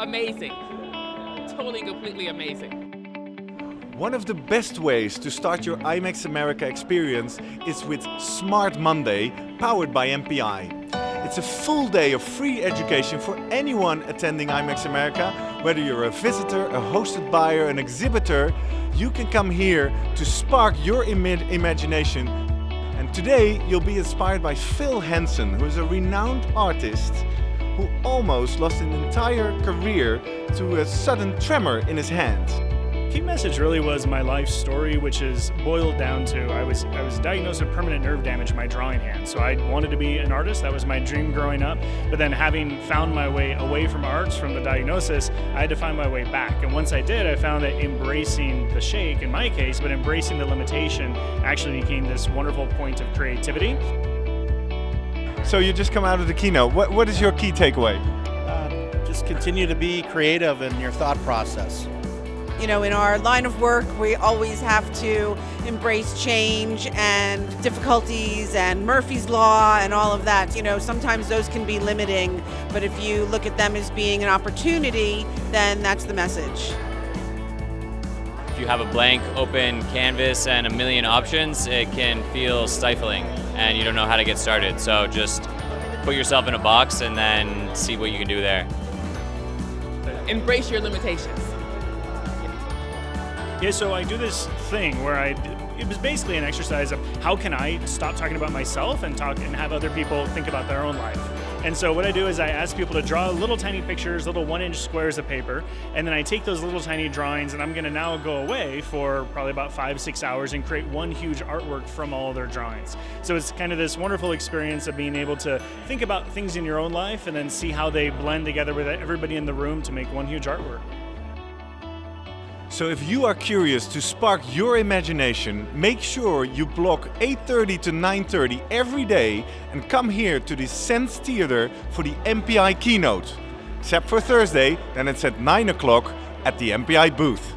amazing. Totally, completely amazing. One of the best ways to start your IMEX America experience is with Smart Monday, powered by MPI. It's a full day of free education for anyone attending IMEX America. Whether you're a visitor, a hosted buyer, an exhibitor, you can come here to spark your Im imagination. And today you'll be inspired by Phil Hansen, who is a renowned artist who almost lost an entire career to a sudden tremor in his hand. Key message really was my life story, which is boiled down to I was I was diagnosed with permanent nerve damage in my drawing hand. So I wanted to be an artist. That was my dream growing up. But then having found my way away from arts from the diagnosis, I had to find my way back. And once I did, I found that embracing the shake in my case, but embracing the limitation actually became this wonderful point of creativity. So you just come out of the keynote. What, what is your key takeaway? Uh, just continue to be creative in your thought process. You know, in our line of work, we always have to embrace change and difficulties and Murphy's Law and all of that. You know, sometimes those can be limiting, but if you look at them as being an opportunity, then that's the message. If you have a blank open canvas and a million options, it can feel stifling and you don't know how to get started. So just put yourself in a box and then see what you can do there. Embrace your limitations. Yeah, so I do this thing where I, it was basically an exercise of how can I stop talking about myself and talk and have other people think about their own life. And so what I do is I ask people to draw little tiny pictures, little one inch squares of paper, and then I take those little tiny drawings and I'm gonna now go away for probably about five, six hours and create one huge artwork from all their drawings. So it's kind of this wonderful experience of being able to think about things in your own life and then see how they blend together with everybody in the room to make one huge artwork. So if you are curious to spark your imagination, make sure you block 8.30 to 9.30 every day and come here to the Sense Theater for the MPI keynote. Except for Thursday, then it's at 9 o'clock at the MPI booth.